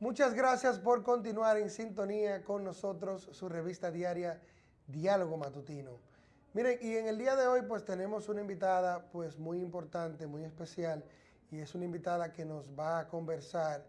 Muchas gracias por continuar en sintonía con nosotros, su revista diaria Diálogo Matutino. Miren, y en el día de hoy pues tenemos una invitada pues muy importante, muy especial, y es una invitada que nos va a conversar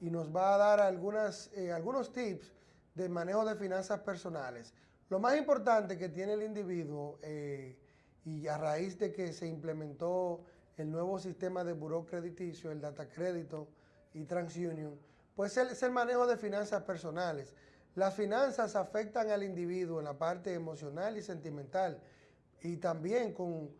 y nos va a dar algunas, eh, algunos tips de manejo de finanzas personales. Lo más importante que tiene el individuo, eh, y a raíz de que se implementó el nuevo sistema de buró crediticio, el data crédito y TransUnion, pues es el manejo de finanzas personales. Las finanzas afectan al individuo en la parte emocional y sentimental y también con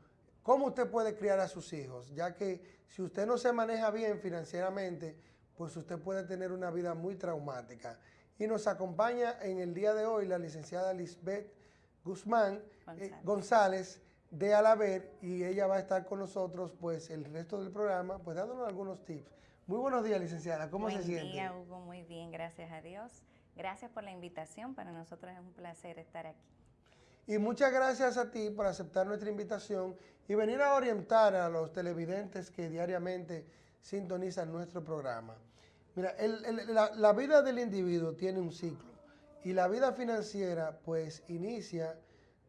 cómo usted puede criar a sus hijos, ya que si usted no se maneja bien financieramente, pues usted puede tener una vida muy traumática. Y nos acompaña en el día de hoy la licenciada Lisbeth Guzmán eh, González. de Alaber y ella va a estar con nosotros pues el resto del programa, pues dándonos algunos tips muy buenos días, licenciada. ¿Cómo se siente? Buen día, Hugo. Muy bien, gracias a Dios. Gracias por la invitación. Para nosotros es un placer estar aquí. Y muchas gracias a ti por aceptar nuestra invitación y venir a orientar a los televidentes que diariamente sintonizan nuestro programa. Mira, la, vida del individuo tiene un ciclo y la vida financiera pues inicia,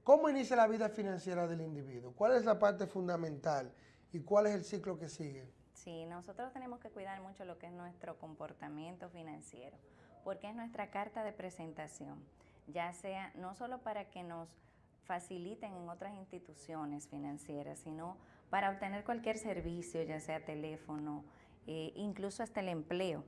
¿cómo inicia la vida financiera del individuo? ¿Cuál es la parte fundamental y cuál es el ciclo que sigue? Sí, nosotros tenemos que cuidar mucho lo que es nuestro comportamiento financiero, porque es nuestra carta de presentación, ya sea no solo para que nos faciliten en otras instituciones financieras, sino para obtener cualquier servicio, ya sea teléfono, eh, incluso hasta el empleo.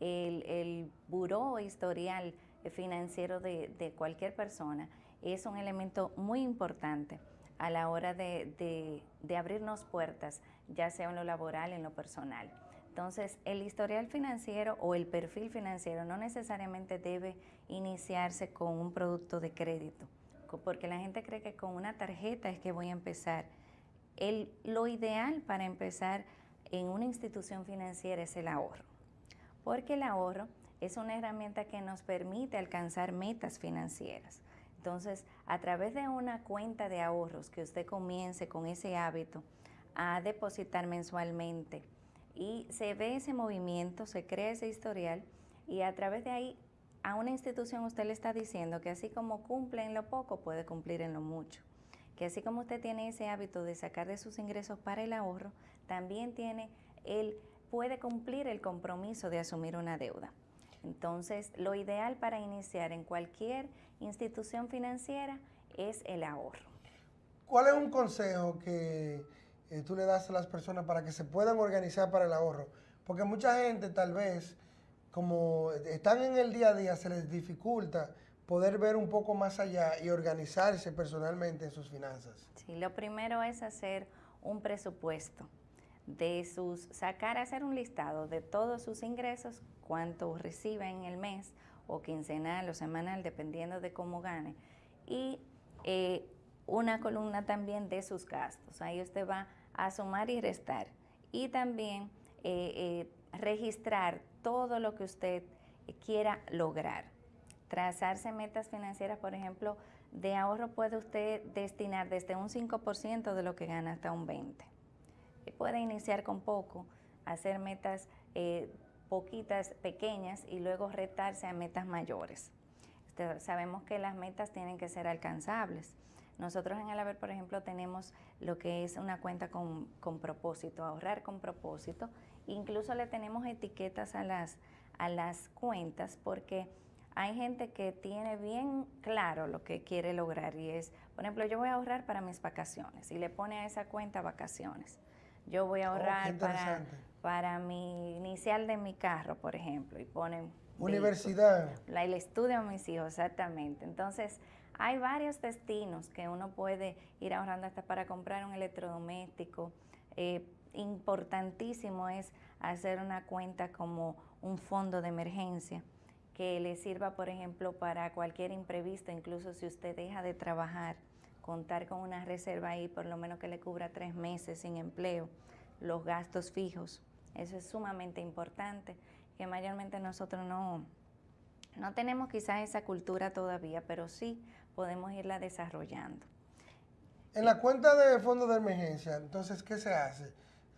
El, el buró historial financiero de cualquier persona es un elemento muy importante a la hora de, abrirnos puertas, ya sea en lo laboral, en lo personal. Entonces, el historial financiero o el perfil financiero no necesariamente debe iniciarse con un producto de crédito, porque la gente cree que con una tarjeta es que voy a empezar. El, lo ideal para empezar en una institución financiera es el ahorro, porque el ahorro es una herramienta que nos permite alcanzar metas financieras. Entonces, a través de una cuenta de ahorros que usted comience con ese hábito a depositar mensualmente y se ve ese movimiento, se crea ese historial y a través de ahí a una institución usted le está diciendo que así como cumple en lo poco, puede cumplir en lo mucho. Que así como usted tiene ese hábito de sacar de sus ingresos para el ahorro, también tiene el, puede cumplir el compromiso de asumir una deuda. Entonces, lo ideal para iniciar en cualquier institución financiera es el ahorro. ¿Cuál es un consejo que eh, tú le das a las personas para que se puedan organizar para el ahorro? Porque mucha gente tal vez, como están en el día a día, se les dificulta poder ver un poco más allá y organizarse personalmente en sus finanzas. Sí, lo primero es hacer un presupuesto de sus, sacar, hacer un listado de todos sus ingresos, cuánto recibe en el mes, o quincenal o semanal, dependiendo de cómo gane, y eh, una columna también de sus gastos. Ahí usted va a sumar y restar. Y también eh, eh, registrar todo lo que usted quiera lograr. Trazarse metas financieras, por ejemplo, de ahorro puede usted destinar desde un 5% de lo que gana hasta un 20% puede iniciar con poco, hacer metas eh, poquitas, pequeñas y luego retarse a metas mayores. Este, sabemos que las metas tienen que ser alcanzables. Nosotros en el Haber, por ejemplo, tenemos lo que es una cuenta con, con, propósito, ahorrar con propósito. Incluso le tenemos etiquetas a las, a las cuentas porque hay gente que tiene bien claro lo que quiere lograr y es, por ejemplo, yo voy a ahorrar para mis vacaciones y le pone a esa cuenta vacaciones yo voy a oh, ahorrar para, para mi inicial de mi carro, por ejemplo, y ponen... Universidad. La, el estudio de mis hijos, exactamente. Entonces, hay varios destinos que uno puede ir ahorrando hasta para comprar un electrodoméstico. Eh, importantísimo es hacer una cuenta como un fondo de emergencia que le sirva, por ejemplo, para cualquier imprevisto, incluso si usted deja de trabajar contar con una reserva ahí, por lo menos que le cubra tres meses sin empleo, los gastos fijos. Eso es sumamente importante, que mayormente nosotros no, no tenemos quizás esa cultura todavía, pero sí podemos irla desarrollando. En la cuenta de fondo de emergencia, entonces, ¿qué se hace?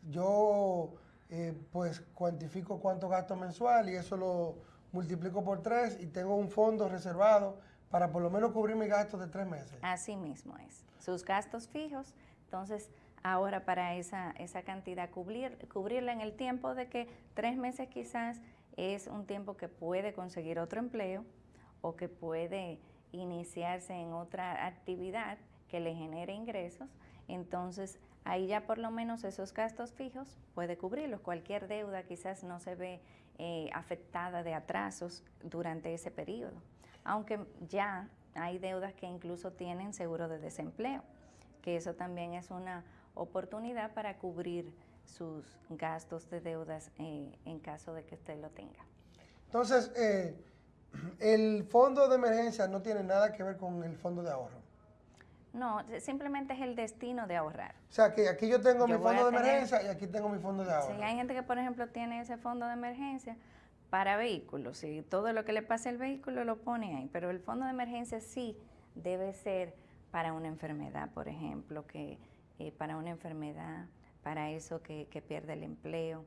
Yo eh, pues cuantifico cuánto gasto mensual y eso lo multiplico por tres y tengo un fondo reservado para por lo menos cubrir mis gastos de tres meses. Así mismo es. Sus gastos fijos, entonces ahora para esa, esa cantidad cubrir, cubrirla en el tiempo de que tres meses quizás es un tiempo que puede conseguir otro empleo o que puede iniciarse en otra actividad que le genere ingresos, entonces ahí ya por lo menos esos gastos fijos puede cubrirlos. Cualquier deuda quizás no se ve eh, afectada de atrasos durante ese periodo, aunque ya hay deudas que incluso tienen seguro de desempleo, que eso también es una oportunidad para cubrir sus gastos de deudas eh, en caso de que usted lo tenga. Entonces, eh, el fondo de emergencia no tiene nada que ver con el fondo de ahorro. No, simplemente es el destino de ahorrar. O sea, que aquí yo tengo mi fondo de emergencia y aquí tengo mi fondo de ahorro. Sí, hay gente que, por ejemplo, tiene ese fondo de emergencia para vehículos y todo lo que le pase al vehículo lo pone ahí, pero el fondo de emergencia sí debe ser para una enfermedad, por ejemplo, que eh, para una enfermedad, para eso que, pierde el empleo.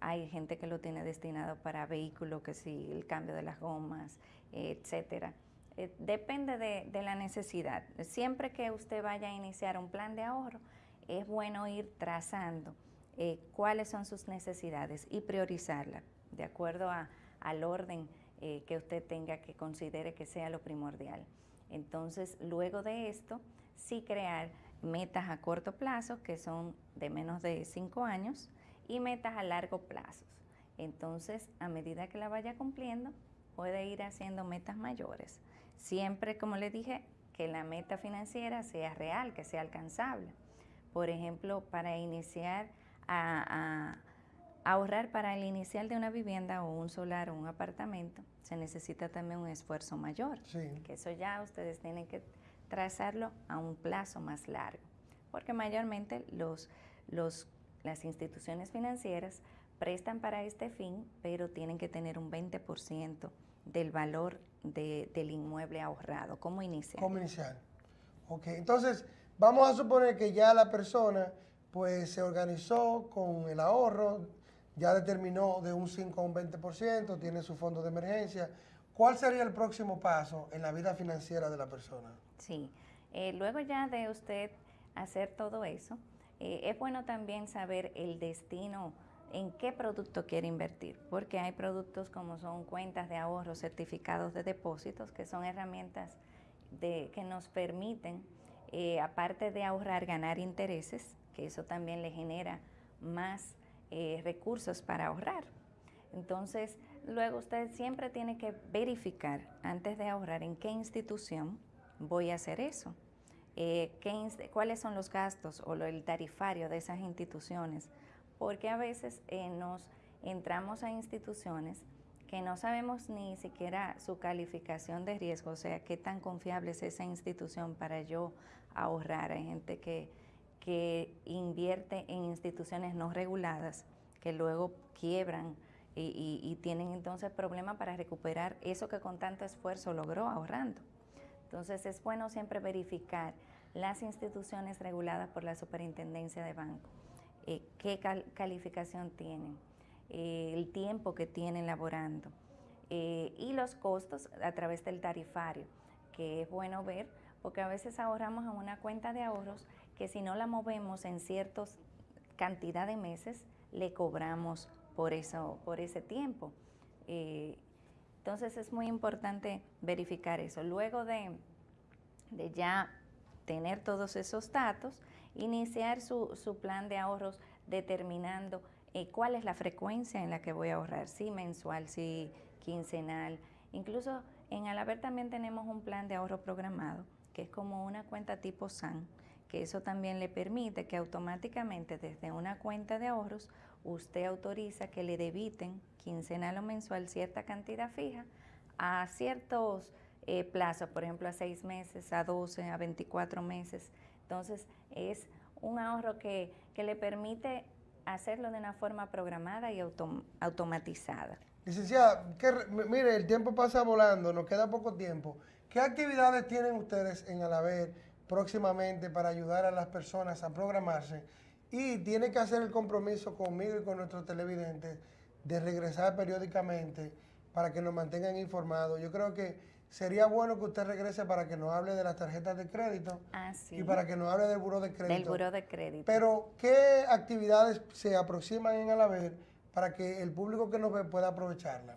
Hay gente que lo tiene destinado para vehículos, que sí, el cambio de las gomas, etcétera. Eh, depende de, la necesidad. Siempre que usted vaya a iniciar un plan de ahorro, es bueno ir trazando eh, cuáles son sus necesidades y priorizarlas de acuerdo al orden eh, que usted tenga que considere que sea lo primordial. Entonces, luego de esto, sí crear metas a corto plazo, que son de menos de cinco años, y metas a largo plazo. Entonces, a medida que la vaya cumpliendo, puede ir haciendo metas mayores. Siempre, como le dije, que la meta financiera sea real, que sea alcanzable. Por ejemplo, para iniciar a, ahorrar para el inicial de una vivienda o un solar o un apartamento, se necesita también un esfuerzo mayor. Que eso ya ustedes tienen que trazarlo a un plazo más largo. Porque mayormente los, los, las instituciones financieras prestan para este fin, pero tienen que tener un 20% del valor del inmueble ahorrado, como inicial. Como inicial. Ok, entonces vamos a suponer que ya la persona pues se organizó con el ahorro, ya determinó de un 5 a un 20%, tiene su fondo de emergencia. ¿Cuál sería el próximo paso en la vida financiera de la persona? Sí, eh, luego ya de usted hacer todo eso, eh, es bueno también saber el destino en qué producto quiere invertir, porque hay productos como son cuentas de ahorro, certificados de depósitos, que son herramientas de, que nos permiten, eh, aparte de ahorrar, ganar intereses, que eso también le genera más eh, recursos para ahorrar. Entonces, luego usted siempre tiene que verificar antes de ahorrar en qué institución voy a hacer eso. Eh, cuáles son los gastos o el tarifario de esas instituciones, porque a veces eh, nos entramos a instituciones que no sabemos ni siquiera su calificación de riesgo, o sea, qué tan confiable es esa institución para yo ahorrar. Hay gente que, que invierte en instituciones no reguladas, que luego quiebran y, tienen entonces problemas para recuperar eso que con tanto esfuerzo logró ahorrando. Entonces es bueno siempre verificar las instituciones reguladas por la Superintendencia de Banco eh, qué calificación tienen, eh, el tiempo que tienen laborando eh, y los costos a través del tarifario, que es bueno ver porque a veces ahorramos en una cuenta de ahorros que si no la movemos en ciertos cantidad de meses, le cobramos por, eso, por ese tiempo. entonces es muy importante verificar eso. Luego de, de ya tener todos esos datos, iniciar su, su plan de ahorros determinando eh, cuál es la frecuencia en la que voy a ahorrar, si mensual, si quincenal. Incluso en Alaber también tenemos un plan de ahorro programado, que es como una cuenta tipo SAN, que eso también le permite que automáticamente desde una cuenta de ahorros usted autoriza que le debiten quincenal o mensual cierta cantidad fija a ciertos eh, plazos, por ejemplo a seis meses, a 12, a 24 meses. Entonces es un ahorro que, le permite hacerlo de una forma programada y automatizada. Licenciada, mire, el tiempo pasa volando, nos queda poco tiempo. ¿Qué actividades tienen ustedes en Alaber próximamente para ayudar a las personas a programarse y tiene que hacer el compromiso conmigo y con nuestros televidentes de regresar periódicamente para que nos mantengan informados. Yo creo que sería bueno que usted regrese para que nos hable de las tarjetas de crédito Ah, y para que nos hable del buró de crédito. Del buró de crédito. Pero, ¿qué actividades se aproximan en Alaber para que el público que nos ve pueda aprovecharla?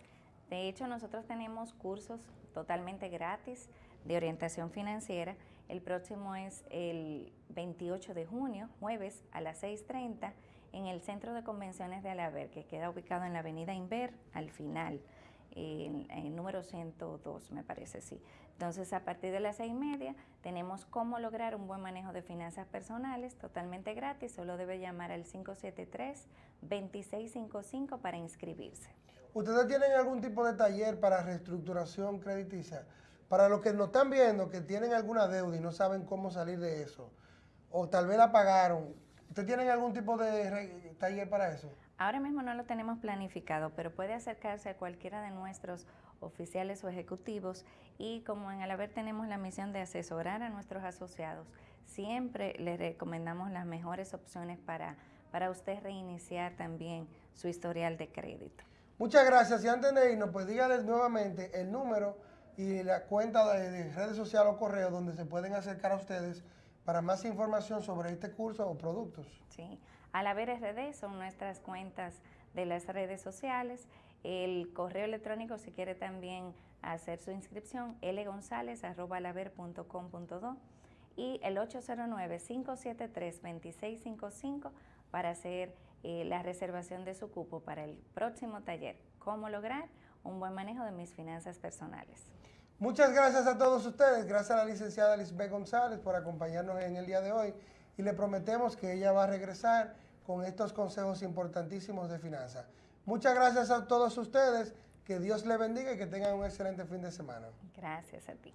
De hecho, nosotros tenemos cursos totalmente gratis de orientación financiera. El próximo es el 28 de junio, jueves, a las 6.30, en el Centro de Convenciones de Alaber, que queda ubicado en la avenida Inver, al final, en el número 102, me parece, sí. Entonces, a partir de las seis y media, tenemos cómo lograr un buen manejo de finanzas personales totalmente gratis. Solo debe llamar al 573-2655 para inscribirse. ¿Ustedes tienen algún tipo de taller para reestructuración crediticia? Para los que nos están viendo, que tienen alguna deuda y no saben cómo salir de eso, o tal vez la pagaron, ¿ustedes tienen algún tipo de taller para eso? Ahora mismo no lo tenemos planificado, pero puede acercarse a cualquiera de nuestros oficiales o ejecutivos y como en Alaber tenemos la misión de asesorar a nuestros asociados, siempre les recomendamos las mejores opciones para, para usted reiniciar también su historial de crédito. Muchas gracias. Y antes de irnos, pues díganles nuevamente el número y la cuenta de, de redes sociales o correo donde se pueden acercar a ustedes para más información sobre este curso o productos. ¿sí? Alaber RD son nuestras cuentas de las redes sociales. El correo electrónico, si quiere también hacer su inscripción, lgonzalez.alaber.com.do y el 809-573-2655 para hacer eh, la reservación de su cupo para el próximo taller. ¿Cómo lograr un buen manejo de mis finanzas personales? Muchas gracias a todos ustedes. Gracias a la licenciada Lisbeth González por acompañarnos en el día de hoy. Y le prometemos que ella va a regresar con estos consejos importantísimos de finanzas. Muchas gracias a todos ustedes. Que Dios le bendiga y que tengan un excelente fin de semana. Gracias a ti.